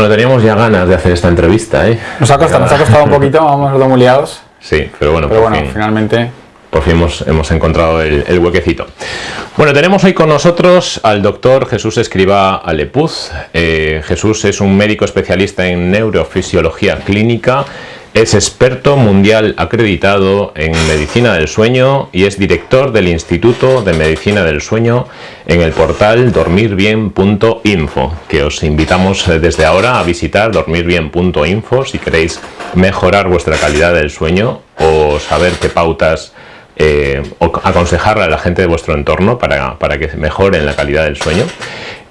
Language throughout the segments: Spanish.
Bueno, teníamos ya ganas de hacer esta entrevista, ¿eh? Nos ha costado, nos ha costado un poquito, vamos los muy liados. Sí, pero bueno, Pero bueno, fin, finalmente por fin hemos, hemos encontrado el, el huequecito. Bueno, tenemos hoy con nosotros al doctor Jesús Escriba Alepuz. Eh, Jesús es un médico especialista en neurofisiología clínica, es experto mundial acreditado en medicina del sueño y es director del Instituto de Medicina del Sueño en el portal dormirbien.info, que os invitamos eh, desde ahora a visitar dormirbien.info si queréis mejorar vuestra calidad del sueño o saber qué pautas eh, o aconsejarle a la gente de vuestro entorno para, para que mejoren la calidad del sueño.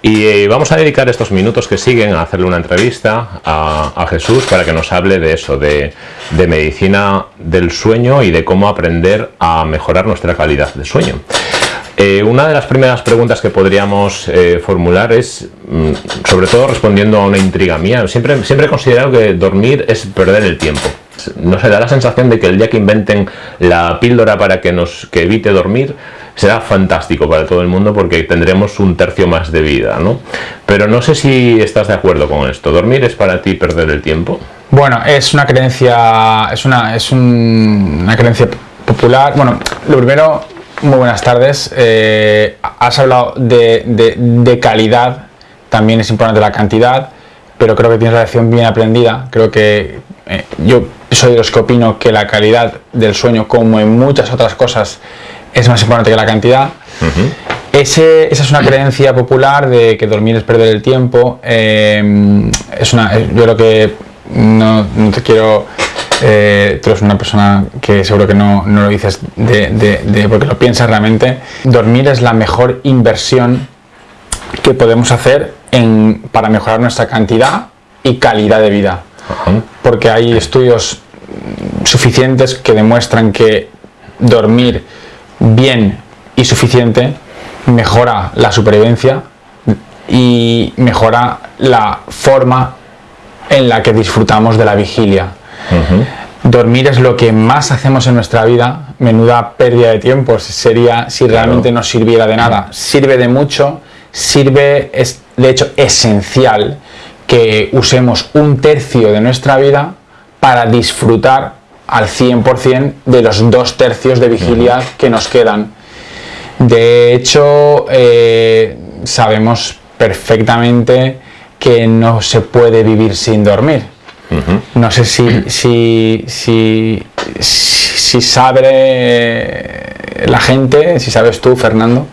Y eh, vamos a dedicar estos minutos que siguen a hacerle una entrevista a, Jesús para que nos hable de eso, de, de medicina del sueño y de cómo aprender a mejorar nuestra calidad de sueño. Eh, una de las primeras preguntas que podríamos eh, formular es, mm, sobre todo respondiendo a una intriga mía, siempre, siempre he considerado que dormir es perder el tiempo. No se da la sensación de que el día que inventen la píldora para que nos que evite dormir será fantástico para todo el mundo porque tendremos un tercio más de vida, ¿no? Pero no sé si estás de acuerdo con esto. ¿Dormir es para ti perder el tiempo? Bueno, es una creencia, es una, es un- una creencia popular. Bueno, lo primero, muy buenas tardes. Eh, has hablado de, de- calidad, también es importante la cantidad, pero creo que tienes la lección bien aprendida. Creo que eh, yo soy de los que opino que la calidad del sueño, como en muchas otras cosas, es más importante que la cantidad. Ese- esa es una creencia popular de que dormir es perder el tiempo. eh, es una, eh, yo creo que no, no te quiero. eh, tú eres una persona que seguro que no, no lo dices de, de- de- porque lo piensas realmente. Dormir es la mejor inversión que podemos hacer en, para mejorar nuestra cantidad y calidad de vida porque hay estudios suficientes que demuestran que dormir bien y suficiente mejora la supervivencia y mejora la forma en la que disfrutamos de la vigilia. Dormir es lo que más hacemos en nuestra vida, menuda pérdida de tiempo sería si realmente no sirviera de nada. Sirve de mucho, sirve, es de hecho esencial que usemos un tercio de nuestra vida para disfrutar al 100% de los dos tercios de vigilia que nos quedan. De hecho, eh, sabemos perfectamente que no se puede vivir sin dormir. No sé si, si, si, si sabe la gente, si sabes tú, Fernando,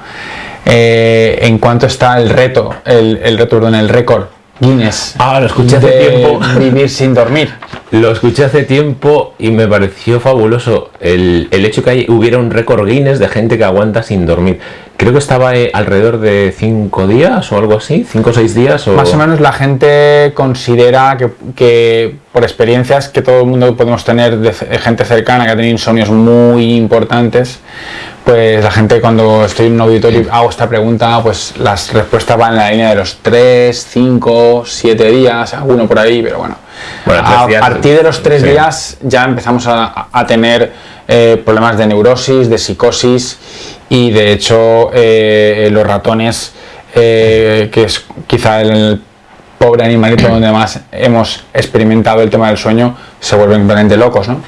eh, en cuánto está el reto, el, el reto, perdón, el récord Guinness Ah, lo escuché hace de tiempo. vivir sin dormir. Lo escuché hace tiempo y me pareció fabuloso el, el hecho que hay- hubiera un récord Guinness de gente que aguanta sin dormir. Creo que estaba eh, alrededor de 5 días o algo así, 5 o 6 días. O... Más o menos la gente considera que, que por experiencias que todo el mundo podemos tener de c- gente cercana que ha tenido insomnios muy importantes, pues la gente cuando estoy en un auditorio y hago esta pregunta, pues las respuestas van en la línea de los 3, 5, 7 días, alguno por ahí, pero bueno. A días, partir de los 3 sí. días ya empezamos a, a tener eh, problemas de neurosis, de psicosis y de hecho eh, los ratones, eh, que es quizá el pobre animalito donde más hemos experimentado el tema del sueño, se vuelven completamente locos, ¿no?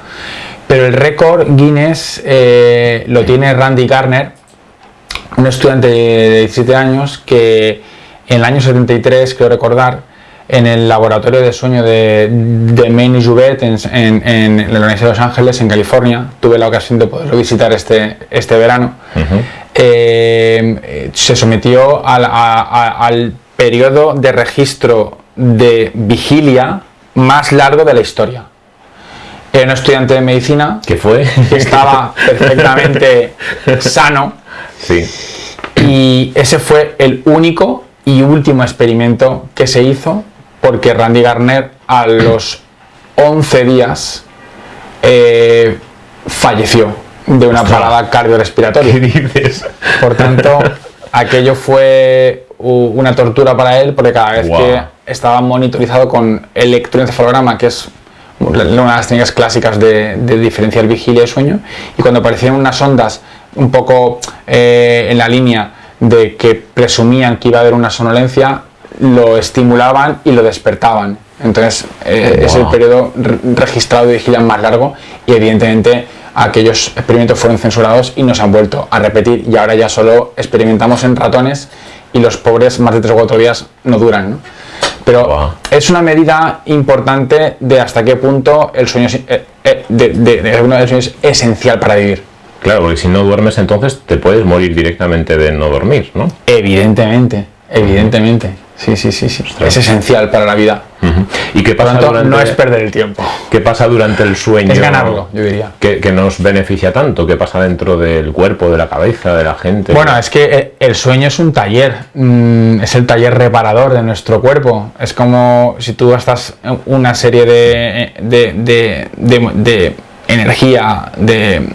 Pero el récord Guinness eh, lo tiene Randy Garner, un estudiante de 17 años que en el año 73, creo recordar, en el laboratorio de sueño de, de Maine y Jouvet en, en- en la Universidad de Los Ángeles, en California, tuve la ocasión de poderlo visitar este, este verano, eh, eh, se sometió al, a- a- al periodo de registro de vigilia más largo de la historia. Era un estudiante de medicina ¿Qué fue? que estaba perfectamente sano sí. y ese fue el único y último experimento que se hizo porque Randy Garner a los 11 días eh, falleció de una parada ¿Qué cardiorrespiratoria. dices? Por tanto, aquello fue una tortura para él porque cada vez que estaba monitorizado con electroencefalograma, que es una de las técnicas clásicas de, de diferenciar vigilia y sueño, y cuando aparecieron unas ondas un poco eh, en la línea de que presumían que iba a haber una sonolencia, lo estimulaban y lo despertaban. Entonces eh, es el periodo re- registrado de vigilia más largo y evidentemente aquellos experimentos fueron censurados y no se han vuelto a repetir y ahora ya solo experimentamos en ratones y los pobres más de 3 o 4 días no duran. ¿no? Pero Wow. es una medida importante de hasta qué punto el sueño es, eh, eh, de, de- de- los sueños es esencial para vivir. Claro, porque si no duermes entonces te puedes morir directamente de no dormir, ¿no? Evidentemente, evidentemente. Sí, sí, sí, sí. Es esencial para la vida. ¿Y qué Por pasa, tanto, durante, no es perder el tiempo. qué pasa durante el sueño? Es ganarlo, yo diría. que, que nos beneficia tanto? ¿Qué pasa dentro del cuerpo, de la cabeza, de la gente? Bueno, es que eh, el sueño es un taller, mm, es el taller reparador de nuestro cuerpo. Es como si tú gastas una serie de, de, de- de- de energía, de,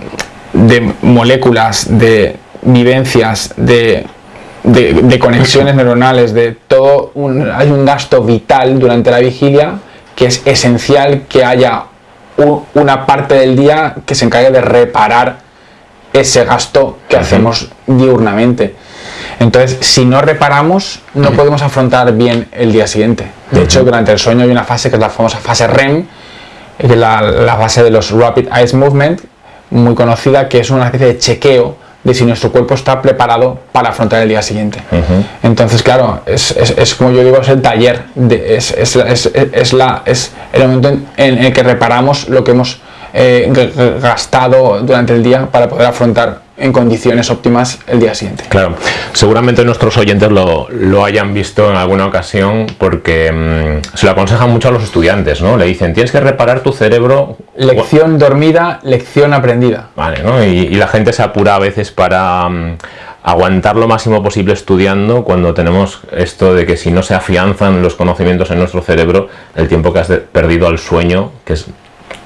de moléculas, de vivencias, de, de- de conexiones neuronales, de todo. un- hay un gasto vital durante la vigilia que es esencial que haya una parte del día que se encargue de reparar ese gasto que hacemos diurnamente. Entonces, si no reparamos, no podemos afrontar bien el día siguiente. De hecho, durante el sueño hay una fase que es la famosa fase REM, que es la, la fase de los Rapid Eye Movement, muy conocida, que es una especie de chequeo de si nuestro cuerpo está preparado para afrontar el día siguiente. Entonces, claro, es, es- es como yo digo, es el taller, de- es, es, es- es la, es el momento en, en el que reparamos lo que hemos eh, gastado durante el día para poder afrontar en condiciones óptimas el día siguiente. Claro, seguramente nuestros oyentes lo, lo hayan visto en alguna ocasión porque mm, se lo aconsejan mucho a los estudiantes, ¿no? Le dicen, tienes que reparar tu cerebro. Lección dormida, lección aprendida. Vale, ¿no? Y, y la gente se apura a veces para mm, aguantar lo máximo posible estudiando cuando tenemos esto de que si no se afianzan los conocimientos en nuestro cerebro, el tiempo que has perdido al sueño, que es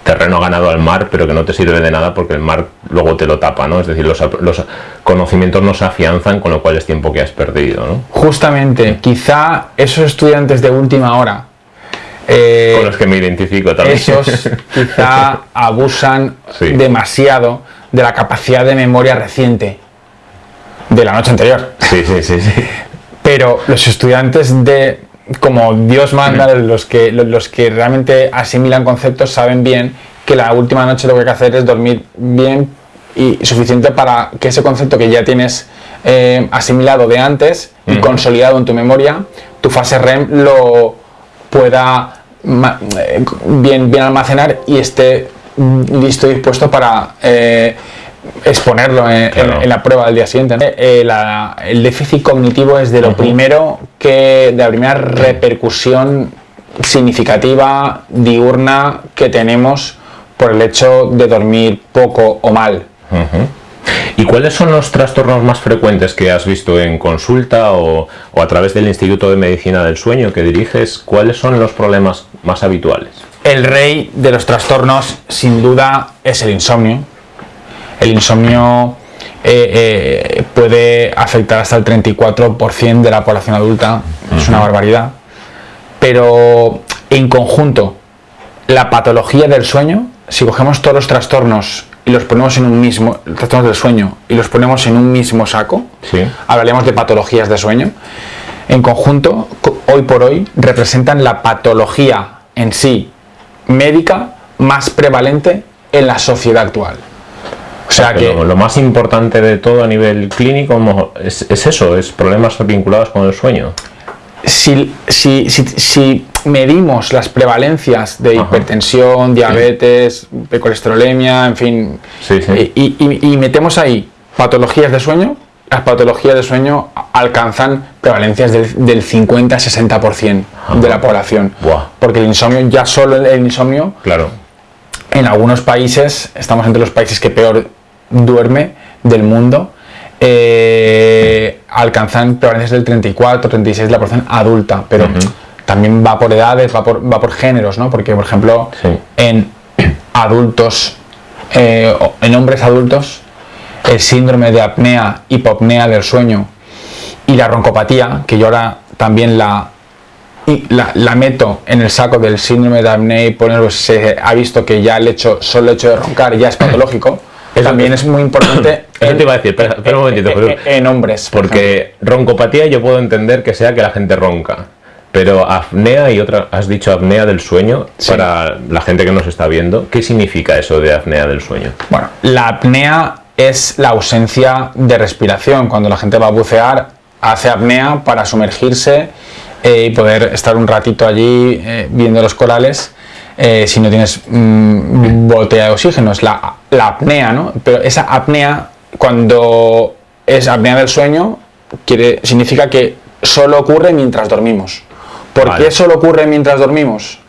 terreno ganado al mar, pero que no te sirve de nada porque el mar luego te lo tapa, ¿no? Es decir, los, conocimientos no se afianzan, con lo cual es tiempo que has perdido, ¿no? Justamente, quizá esos estudiantes de última hora, eh, Con los que me identifico también. esos quizá abusan Sí. demasiado de la capacidad de memoria reciente de la noche anterior. Sí, sí, sí, sí. Pero los estudiantes de, como Dios manda, los que, los- que realmente asimilan conceptos saben bien que la última noche lo que hay que hacer es dormir bien y suficiente para que ese concepto que ya tienes eh, asimilado de antes y consolidado en tu memoria, tu fase REM lo pueda eh, bien, bien almacenar y esté mm, listo y dispuesto para eh, exponerlo en, en- Claro. en la prueba del día siguiente. Eh, la- el déficit cognitivo es de lo primero que, de la primera repercusión significativa, diurna, que tenemos por el hecho de dormir poco o mal. ¿Y cuáles son los trastornos más frecuentes que has visto en consulta o, o a través del Instituto de Medicina del Sueño que diriges? ¿Cuáles son los problemas más habituales? El rey de los trastornos, sin duda, es el insomnio. El insomnio eh, eh, puede afectar hasta el 34% de la población adulta, es una barbaridad. Pero en conjunto, la patología del sueño, si cogemos todos los trastornos y los ponemos en un mismo, trastornos del sueño, y los ponemos en un mismo saco, Sí. hablaremos de patologías de sueño, en conjunto, co- hoy por hoy, representan la patología en sí médica más prevalente en la sociedad actual. O sea que lo más importante de todo a nivel clínico es, es eso, es problemas vinculados con el sueño. si, si, si, si medimos las prevalencias de Ajá. hipertensión, diabetes, de colesterolemia, en fin, Sí, sí. Y, y- y metemos ahí patologías de sueño, las patologías de sueño alcanzan prevalencias del, del 50-60% de la población. Porque el insomnio, ya solo el, el insomnio, Claro. en algunos países, estamos entre los países que peor duerme del mundo, eh, alcanzan prevalencias del 34-36% de la población adulta, pero también va por edades, va por, va por géneros, ¿no? Porque, por ejemplo, Sí. en adultos, eh, en hombres adultos, el síndrome de apnea, hipopnea del sueño y la roncopatía, que yo ahora también la, la, la meto en el saco del síndrome de apnea y se ha visto que ya el hecho, solo el hecho de roncar ya es patológico. Eso también es muy importante Eso te iba a decir, espera, espera un momentito, en, Jesús. en- en hombres. por ejemplo. Porque roncopatía yo puedo entender que sea que la gente ronca. Pero apnea y otra, has dicho apnea del sueño, Sí. para la gente que nos está viendo, ¿qué significa eso de apnea del sueño? Bueno, la apnea es la ausencia de respiración. Cuando la gente va a bucear, hace apnea para sumergirse eh, y poder estar un ratito allí eh, viendo los corales. eh, si no tienes mm, botella de oxígeno, es la, la apnea, ¿no? Pero esa apnea, cuando es apnea del sueño, quiere, significa que solo ocurre mientras dormimos. ¿Por Vale. qué solo ocurre mientras dormimos?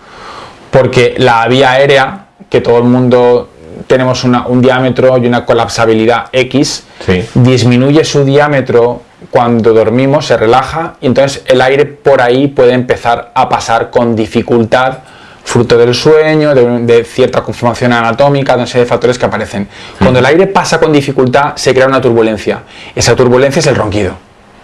porque la vía aérea, que todo el mundo tenemos una- un diámetro y una colapsabilidad X, Sí. disminuye su diámetro cuando dormimos, se relaja y entonces el aire por ahí puede empezar a pasar con dificultad, fruto del sueño, de, de cierta conformación anatómica, de una serie de factores que aparecen. Cuando el aire pasa con dificultad, se crea una turbulencia. Esa turbulencia es el ronquido.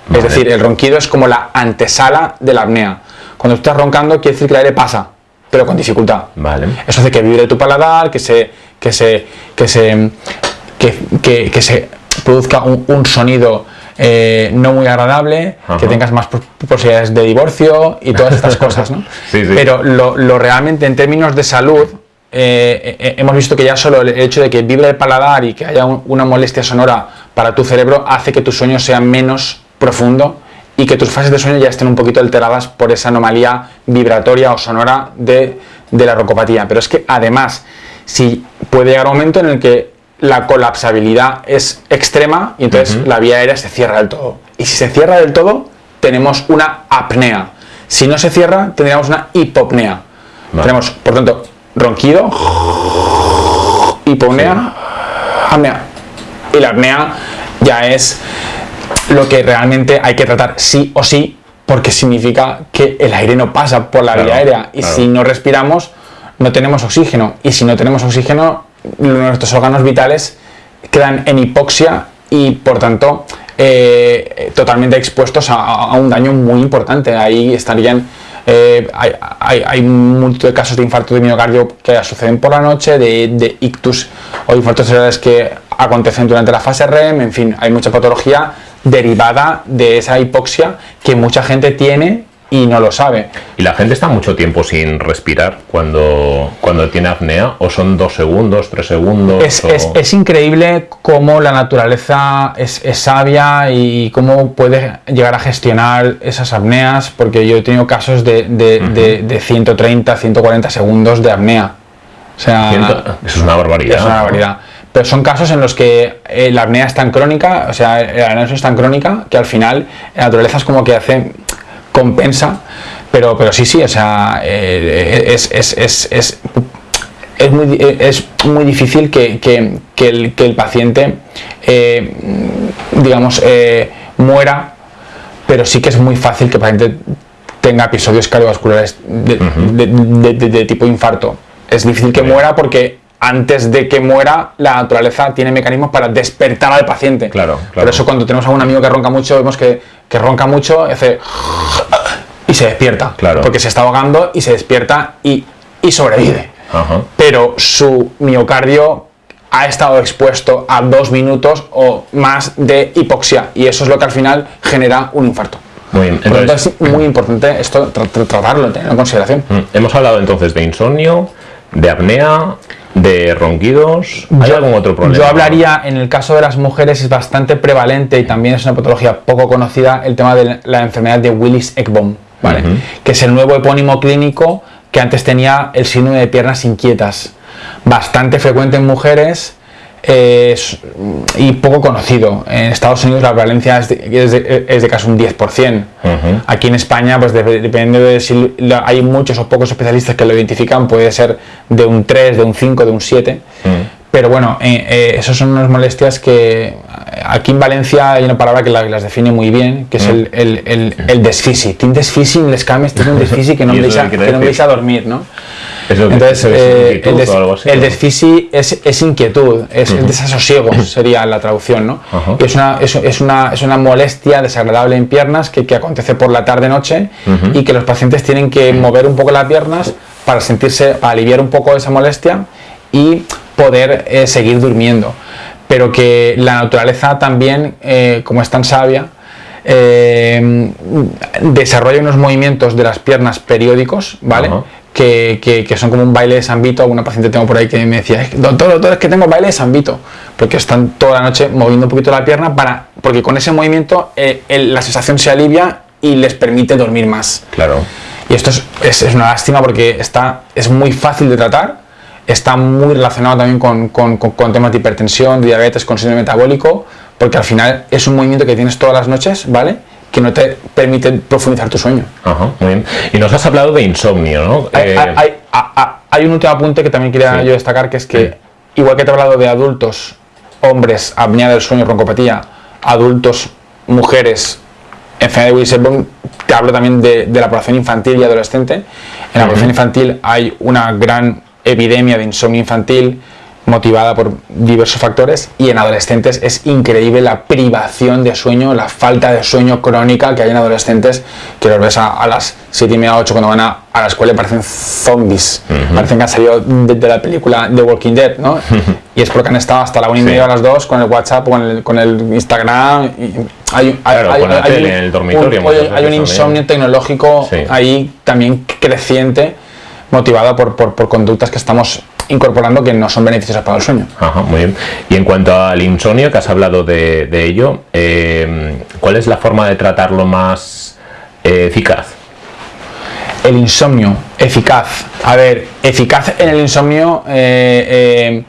Vale. Es decir, el ronquido es como la antesala de la apnea. Cuando tú estás roncando, quiere decir que el aire pasa, pero con dificultad. Vale. Eso hace que vibre tu paladar, que se, que se, que se, que, que- que se produzca un, un sonido eh, no muy agradable, Ajá. que tengas más pos- posibilidades de divorcio y todas estas cosas, ¿no? Sí, sí. Pero lo, lo realmente en términos de salud, eh, eh, hemos visto que ya solo el hecho de que vibre el paladar y que haya un- una molestia sonora para tu cerebro hace que tu sueño sea menos profundo y que tus fases de sueño ya estén un poquito alteradas por esa anomalía vibratoria o sonora de, de la rocopatía. Pero es que además, si puede llegar un momento en el que la colapsabilidad es extrema y entonces la vía aérea se cierra del todo. Y si se cierra del todo, tenemos una apnea. Si no se cierra, tendríamos una hipopnea. Vale. Tenemos, por tanto, ronquido, hipopnea, apnea. Y la apnea ya es lo que realmente hay que tratar sí o sí, porque significa que el aire no pasa por la Claro, vía aérea. Y claro. si no respiramos, no tenemos oxígeno. Y si no tenemos oxígeno, nuestros órganos vitales quedan en hipoxia y por tanto eh, totalmente expuestos a, un daño muy importante. Ahí estarían, eh, hay, hay, hay de casos de infarto de miocardio que suceden por la noche, de ictus o infartos cerebrales que acontecen durante la fase REM, en fin, hay mucha patología derivada de esa hipoxia que mucha gente tiene y no lo sabe. ¿Y la gente está mucho tiempo sin respirar cuando, cuando tiene apnea? ¿O son dos segundos, tres segundos? Es, o- es- es increíble cómo la naturaleza es, es sabia y cómo puede llegar a gestionar esas apneas, porque yo he tenido casos de, de, de- de 130, 140 segundos de apnea. O sea, Eso es una barbaridad. es una barbaridad. Pero son casos en los que eh, la apnea es tan crónica, o sea, la apnea es tan crónica que al final la naturaleza es como que hace, compensa, pero, pero sí, sí, o sea, eh, es, es, es, es, es muy, es muy difícil que, que- que el, que el paciente, eh, digamos, eh, muera, pero sí que es muy fácil que el paciente tenga episodios cardiovasculares de, de- de- de- de tipo infarto. Es difícil que muera porque antes de que muera, la naturaleza tiene mecanismos para despertar al paciente. Claro, claro. Por eso cuando tenemos a un amigo que ronca mucho, vemos que, que ronca mucho, hace y se despierta. Claro. Porque se está ahogando y se despierta y, y sobrevive. Ajá. Pero su miocardio ha estado expuesto a dos minutos o más de hipoxia y eso es lo que al final genera un infarto. Muy bien. Por lo tanto, Entonces, es muy importante esto tra- tra- tratarlo, tenerlo en consideración. mm, hemos hablado entonces de insomnio, de apnea, de ronquidos. ¿Hay Yo- algún otro problema? Yo hablaría, en el caso de las mujeres es bastante prevalente y también es una patología poco conocida, el tema de la enfermedad de Willis-Ekbom, ¿vale? Que es el nuevo epónimo clínico que antes tenía el síndrome de piernas inquietas, bastante frecuente en mujeres eh, es- y poco conocido. En Estados Unidos la prevalencia es de, es de- es de casi un 10%. Ujú. Aquí en España, pues dep- depende de si hay muchos o pocos especialistas que lo identifican, puede ser de un 3, de un 5, de un 7. Mm. Pero bueno, eh, eh, esas son unas molestias que eh, aquí en Valencia hay una palabra que la- las define muy bien, que es el, el, el, el desfisi. Tinc desfisi, les cames, tinc un desfisi que no ¿Y me qué que no me deixa dormir, ¿no? ¿Eso que- Entonces, eh, el, des- o algo así, el o? desfisi es, es inquietud, es el desasosiego, sería la traducción, ¿no? Ajá. Y es una, es, es una, es una molestia desagradable en piernas que, que acontece por la tarde-noche y que los pacientes tienen que mover un poco las piernas para sentirse, para aliviar un poco esa molestia y poder eh, seguir durmiendo. Pero que la naturaleza también, eh, como es tan sabia, eh, desarrolla unos movimientos de las piernas periódicos, ¿vale? Que, que, son como un baile de sambito. Alguna paciente tengo por ahí que me decía, doctor, doctor, es que tengo baile de sambito. Porque están toda la noche moviendo un poquito la pierna para, porque con ese movimiento eh, la sensación se alivia y les permite dormir más. Claro. Y esto es, es, una lástima porque está, es muy fácil de tratar, está muy relacionado también con, con, con, temas de hipertensión, diabetes, con síndrome metabólico, porque al final es un movimiento que tienes todas las noches, ¿vale? que no te permite profundizar tu sueño. Ajá, muy bien. Y nos has hablado de insomnio, ¿no? Hay, eh, hay, un último apunte que también quería yo destacar, que es que, igual que te he hablado de adultos, hombres, apnea del sueño, broncopatía, adultos, mujeres, enfermedad de Wilson, te hablo también de, la población infantil y adolescente. En la población infantil hay una gran epidemia de insomnio infantil, motivada por diversos factores y en adolescentes es increíble la privación de sueño, la falta de sueño crónica que hay en adolescentes que los ves a, las 7 y media, 8 cuando van a, la escuela y parecen zombies, parecen que han salido de, la película The Walking Dead, ¿no? y es porque han estado hasta la 1 y media a las 2 con el WhatsApp, con el, con el Instagram. hay, hay, un, el dormitorio. Un, hay un insomnio tecnológico ahí también creciente motivado por, por, por conductas que estamos incorporando que no son beneficiosas para el sueño. Ajá, muy bien. Y en cuanto al insomnio, que has hablado de, ello, eh, ¿cuál es la forma de tratarlo más eh, eficaz? El insomnio, eficaz. A ver, eficaz en el insomnio... Eh,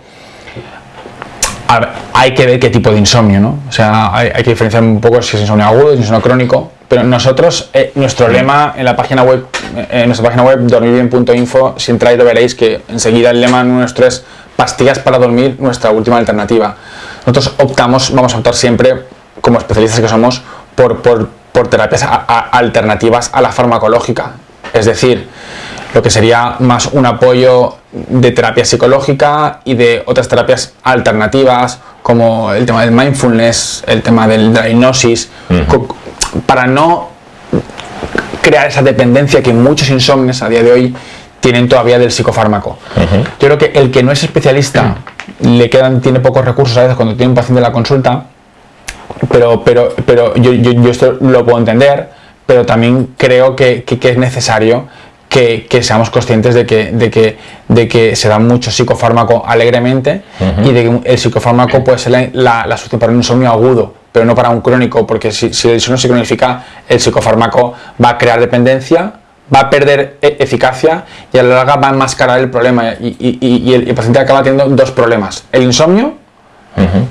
hay que ver qué tipo de insomnio, ¿no? O sea, hay, que diferenciar un poco si es insomnio agudo, si es insomnio crónico, pero nosotros, eh, nuestro lema en la página web, eh, en nuestra página web, dormirbien.info, si entráis lo veréis que enseguida el lema nuestro es pastillas para dormir, nuestra última alternativa. Nosotros optamos, vamos a optar siempre, como especialistas que somos, por, por, por terapias alternativas a la farmacológica. Es decir, lo que sería más un apoyo de terapia psicológica y de otras terapias alternativas como el tema del mindfulness, el tema del, de la hipnosis, para no crear esa dependencia que muchos insomnios a día de hoy tienen todavía del psicofármaco. Yo creo que el que no es especialista le quedan, tiene pocos recursos a veces cuando tiene un paciente en la consulta, pero, pero, pero yo, yo, esto lo puedo entender, pero también creo que, que es necesario que, seamos conscientes de que, de, que, de que se da mucho psicofármaco alegremente y de que el psicofármaco puede ser la, la, solución para un insomnio agudo, pero no para un crónico, porque si, si el insomnio se cronifica, el psicofármaco va a crear dependencia, va a perder e, eficacia y a la larga va a enmascarar el problema y, el, paciente acaba teniendo dos problemas, el insomnio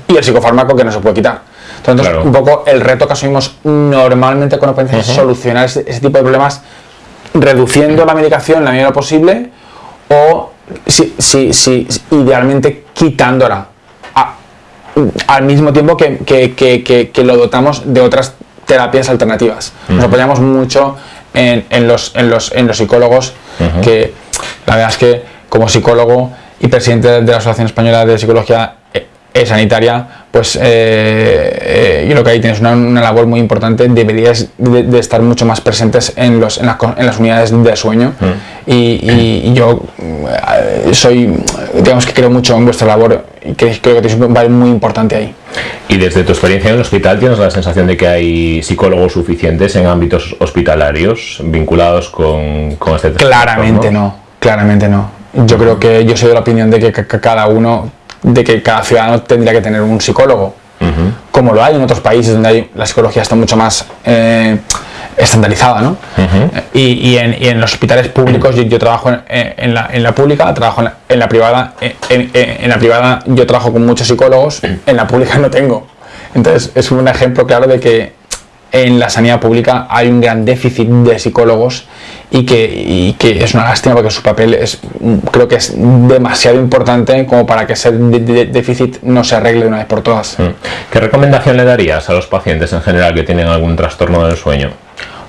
y el psicofármaco que no se puede quitar. Entonces, un poco el reto que asumimos normalmente con la es solucionar ese, ese tipo de problemas reduciendo la medicación la medida posible o si, si, si, idealmente quitándola al mismo tiempo que, que, que, lo dotamos de otras terapias alternativas. Nos apoyamos mucho en, en, los, en, los, en los psicólogos que la verdad es que como psicólogo y presidente de la Asociación Española de Psicología sanitaria, pues eh, eh, yo creo que ahí tienes una, labor muy importante, deberías de, estar mucho más presentes en, los, en, las, unidades de sueño mm. y, yo eh, soy, digamos que creo mucho en vuestra labor y creo que tienes un papel muy importante ahí. Y desde tu experiencia en el hospital, ¿tienes la sensación de que hay psicólogos suficientes en ámbitos hospitalarios vinculados con, con este Claramente no, claramente no. Yo creo que yo soy de la opinión de que cada uno de que cada ciudadano tendría que tener un psicólogo, como lo hay en otros países donde la psicología está mucho más eh, estandarizada. ¿no? y, en, los hospitales públicos, yo, trabajo en, la, pública, trabajo en la, privada, en, la privada yo trabajo con muchos psicólogos, en la pública no tengo. Entonces es un ejemplo claro de que en la sanidad pública hay un gran déficit de psicólogos y que, que es una lástima porque su papel es, creo que es demasiado importante como para que ese déficit no se arregle de una vez por todas. Mm. ¿Qué recomendación le darías a los pacientes en general que tienen algún trastorno del sueño?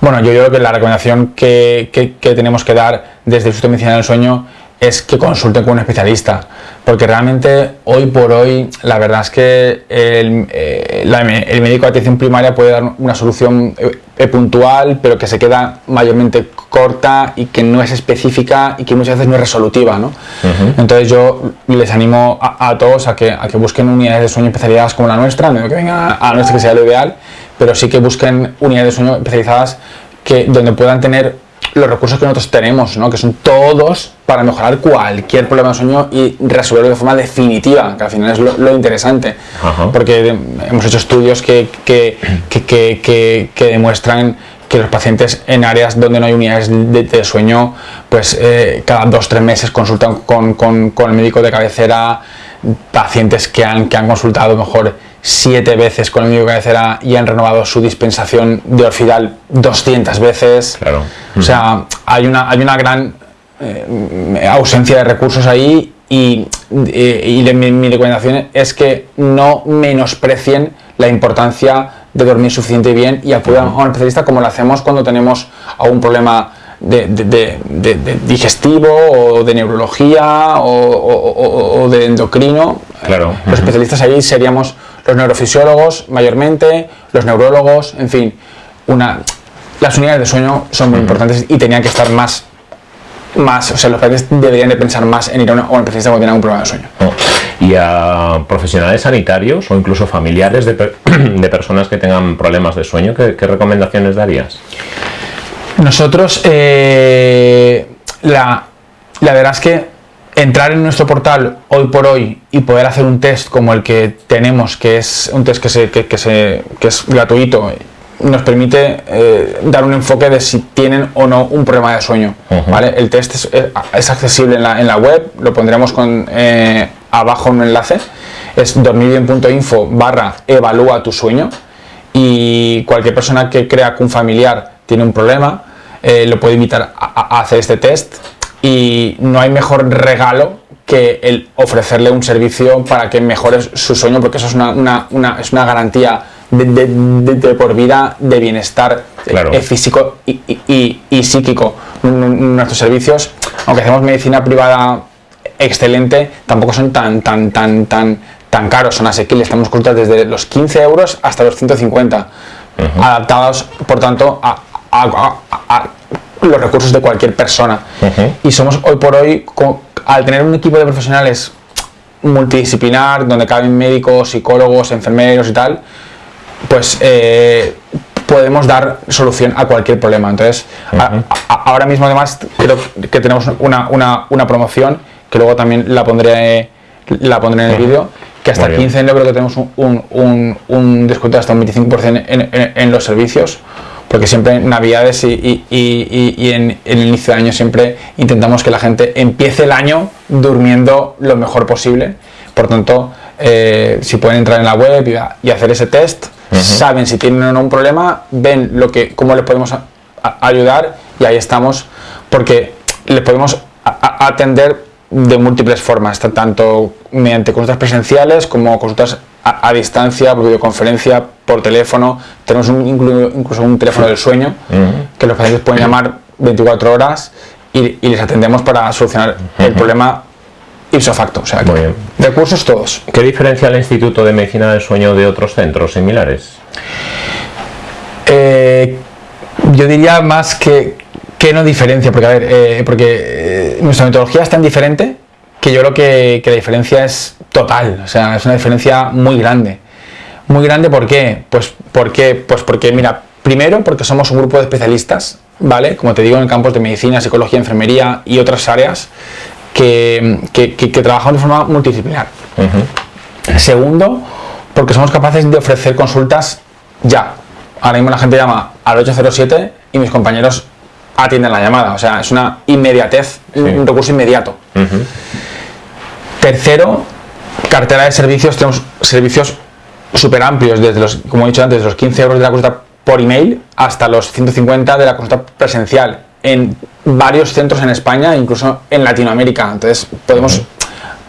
Bueno, yo creo que la recomendación que, que tenemos que dar desde el Instituto de Medicina del Sueño es que consulten con un especialista, porque realmente hoy por hoy la verdad es que el, eh, el médico de atención primaria puede dar una solución eh, eh, puntual, pero que se queda mayormente corta y que no es específica y que muchas veces no es resolutiva. ¿no? Entonces yo les animo a, todos a que, a que busquen unidades de sueño especializadas como la nuestra, que vengan a, nuestra que sea lo ideal, pero sí que busquen unidades de sueño especializadas que, donde puedan tener los recursos que nosotros tenemos, ¿no? que son todos para mejorar cualquier problema de sueño y resolverlo de forma definitiva, que al final es lo, interesante, porque hemos hecho estudios que, que, que, que, demuestran que los pacientes en áreas donde no hay unidades de, sueño, pues eh, cada dos o tres meses consultan con, con, con, el médico de cabecera, pacientes que han, que han consultado mejor siete veces con el de cabecera y han renovado su dispensación de Orfidal 200 veces. Claro. O sea, hay una, hay una gran eh, ausencia de recursos ahí y, y, mi, recomendación es que no menosprecien la importancia de dormir suficiente bien y acudan a un especialista como lo hacemos cuando tenemos algún problema de, de, digestivo o de neurología o, de endocrino. Claro. Los especialistas ahí seríamos los neurofisiólogos mayormente, los neurólogos, en fin, una, las unidades de sueño son muy importantes y tenían que estar más, más, o sea, los padres deberían de pensar más en ir a, una, un especialista cuando tienen un problema de sueño. Oh. Y a profesionales sanitarios o incluso familiares de, de personas que tengan problemas de sueño, ¿qué, recomendaciones darías? Nosotros, eh, la, la verdad es que entrar en nuestro portal hoy por hoy y poder hacer un test como el que tenemos, que es un test que, se, que, se, que es gratuito, nos permite eh, dar un enfoque de si tienen o no un problema de sueño. ¿vale? El test es, es, accesible en la, en la, web, lo pondremos con, eh, abajo en un enlace, es dormirbien.info barra evalúa tu sueño y cualquier persona que crea que un familiar tiene un problema eh, lo puede invitar a hacer este test y no hay mejor regalo que el ofrecerle un servicio para que mejore su sueño, porque eso es una, es una garantía de, por vida de bienestar eh, físico y, y, psíquico. Nuestros servicios, aunque hacemos medicina privada excelente, tampoco son tan, tan, tan, tan, tan caros, son asequibles. Estamos consultas desde los 15 euros hasta los 150, adaptados, por tanto, a, a los recursos de cualquier persona. Y somos hoy por hoy, al tener un equipo de profesionales multidisciplinar, donde caben médicos, psicólogos, enfermeros y tal, pues eh, podemos dar solución a cualquier problema. Entonces, ahora mismo además creo que tenemos una, una, una, promoción, que luego también la pondré, la pondré en el vídeo, que hasta 15 de enero creo que tenemos un, un, un, descuento hasta un 25% en, en los servicios porque siempre en Navidades y, en, el inicio de año siempre intentamos que la gente empiece el año durmiendo lo mejor posible. Por tanto, eh, si pueden entrar en la web y, hacer ese test, saben si tienen o no un problema, ven lo que, cómo les podemos ayudar y ahí estamos, porque les podemos atender de múltiples formas, tanto mediante consultas presenciales como consultas a, distancia, por videoconferencia, por teléfono. Tenemos incluso un teléfono del sueño que los pacientes pueden llamar 24 horas y, les atendemos para solucionar el problema ipso facto. O sea, recursos todos. ¿Qué diferencia el Instituto de Medicina del Sueño de otros centros similares? Eh, yo diría más que, que no diferencia, porque a ver, eh, porque eh, nuestra metodología es tan diferente que yo creo que, que la diferencia es total, o sea, es una diferencia muy grande. Muy grande, ¿por qué? Pues porque, pues porque, mira, primero porque somos un grupo de especialistas, ¿vale? Como te digo, en campos de medicina, psicología, enfermería y otras áreas que, que, trabajamos de forma multidisciplinar. Segundo, porque somos capaces de ofrecer consultas ya. Ahora mismo la gente llama al 807 y mis compañeros atienden la llamada. O sea, es una inmediatez, un recurso inmediato. Tercero, cartera de servicios, tenemos servicios súper amplios, desde los, como he dicho antes, los 15 euros de la consulta por email hasta los 150 de la consulta presencial en varios centros en España, incluso en Latinoamérica. Entonces podemos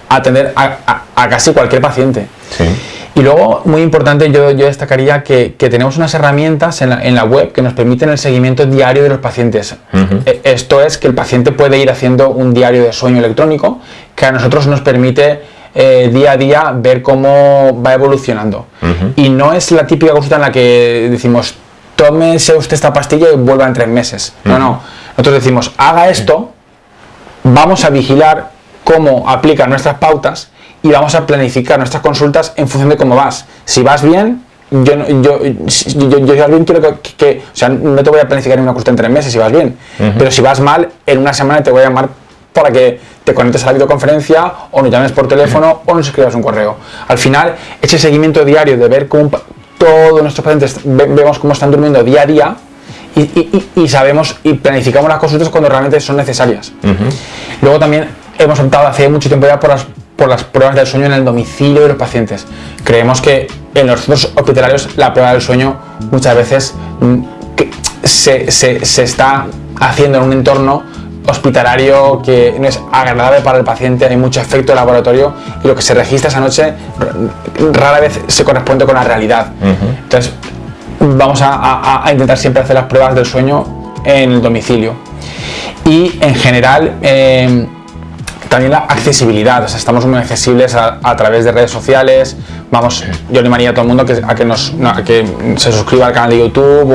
atender a, casi cualquier paciente. Y luego, muy importante, yo, yo destacaría que, tenemos unas herramientas en la, web que nos permiten el seguimiento diario de los pacientes. E, esto es que el paciente puede ir haciendo un diario de sueño electrónico que a nosotros nos permite eh, día a día ver cómo va evolucionando. Y no es la típica consulta en la que decimos, tómese usted esta pastilla y vuelva en tres meses. No, no. Nosotros decimos, haga esto, vamos a vigilar cómo aplica nuestras pautas y vamos a planificar nuestras consultas en función de cómo vas. Si vas bien, yo, yo, yo, yo, yo quiero que, que, o sea, no te voy a planificar en una cuestión en tres meses si vas bien, pero si vas mal, en una semana te voy a llamar para que te conectes a la videoconferencia o nos llames por teléfono o nos escribas un correo. Al final, ese seguimiento diario de ver cómo todos nuestros pacientes vemos cómo están durmiendo día a día y, sabemos y planificamos las consultas cuando realmente son necesarias. Luego también hemos optado hace mucho tiempo ya por las, por las pruebas del sueño en el domicilio de los pacientes. Creemos que en los centros hospitalarios la prueba del sueño muchas veces mm, se, se, se está haciendo en un entorno hospitalario que no es agradable para el paciente, hay mucho efecto de laboratorio y lo que se registra esa noche rara vez se corresponde con la realidad. Entonces, vamos a, intentar siempre hacer las pruebas del sueño en el domicilio. Y en general, eh, también la accesibilidad, o sea, estamos muy accesibles a, través de redes sociales. Vamos, yo animaría a todo el mundo que, a, que nos, que se suscriba al canal de YouTube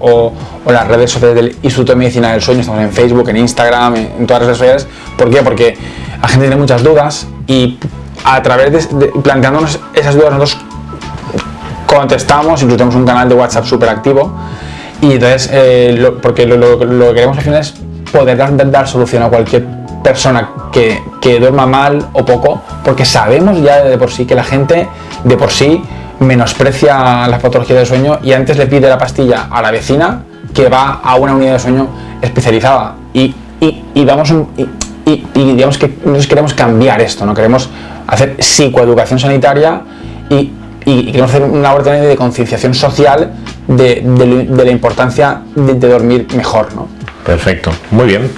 o, las redes sociales del Instituto de Medicina del Sueño. Estamos en Facebook, en Instagram, en, todas las redes sociales. ¿Por qué? Porque la gente tiene muchas dudas y a través de, planteándonos esas dudas nosotros contestamos, incluso tenemos un canal de WhatsApp súper activo y entonces, eh, porque lo, que queremos al final es poder dar, dar solución a cualquier persona que, duerma mal o poco, porque sabemos ya de por sí que la gente de por sí menosprecia las patologías del sueño y antes le pide la pastilla a la vecina que va a una unidad de sueño especializada. Y, y, vamos y, y, digamos que nosotros queremos cambiar esto, ¿no? Queremos hacer psicoeducación sanitaria y, queremos hacer una labor de concienciación social de, de, la importancia de, de dormir mejor, ¿no? Perfecto, muy bien.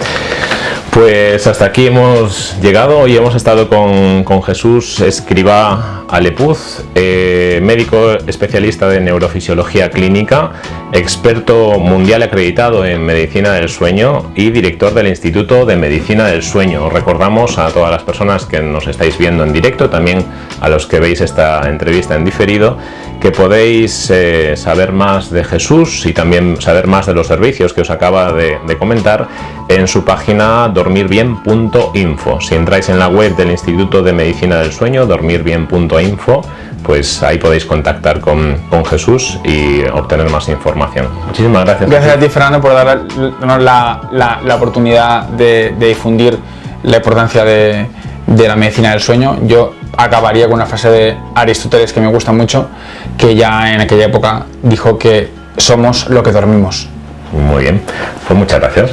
Pues hasta aquí hemos llegado y hemos estado con, Jesús Escriba Alepuz, eh, médico especialista de neurofisiología clínica, experto mundial acreditado en medicina del sueño y director del Instituto de Medicina del Sueño. Recordamos a todas las personas que nos estáis viendo en directo, también a los que veis esta entrevista en diferido, que podéis eh, saber más de Jesús y también saber más de los servicios que os acaba de, comentar en su página dormirbien.info. Si entráis en la web del Instituto de Medicina del Sueño, dormirbien.info, pues ahí podéis contactar con, Jesús y obtener más información. Muchísimas gracias. Gracias a ti, Fernando, por darnos la, la, oportunidad de, difundir la importancia de, de la medicina del sueño. Yo acabaría con una frase de Aristóteles que me gusta mucho, que ya en aquella época dijo que somos lo que dormimos. Muy bien, pues muchas gracias.